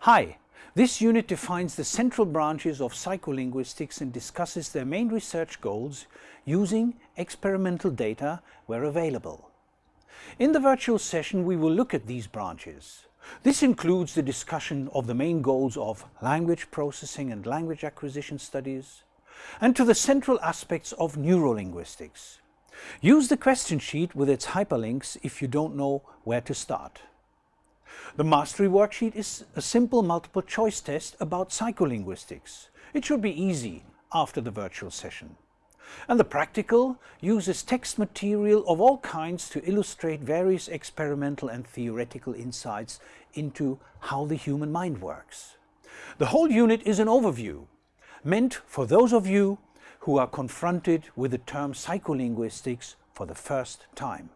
Hi, this unit defines the central branches of psycholinguistics and discusses their main research goals using experimental data where available. In the virtual session we will look at these branches. This includes the discussion of the main goals of language processing and language acquisition studies, and to the central aspects of neurolinguistics. Use the question sheet with its hyperlinks if you don't know where to start. The mastery worksheet is a simple multiple choice test about psycholinguistics. It should be easy after the virtual session. And the practical uses text material of all kinds to illustrate various experimental and theoretical insights into how the human mind works. The whole unit is an overview, meant for those of you who are confronted with the term psycholinguistics for the first time.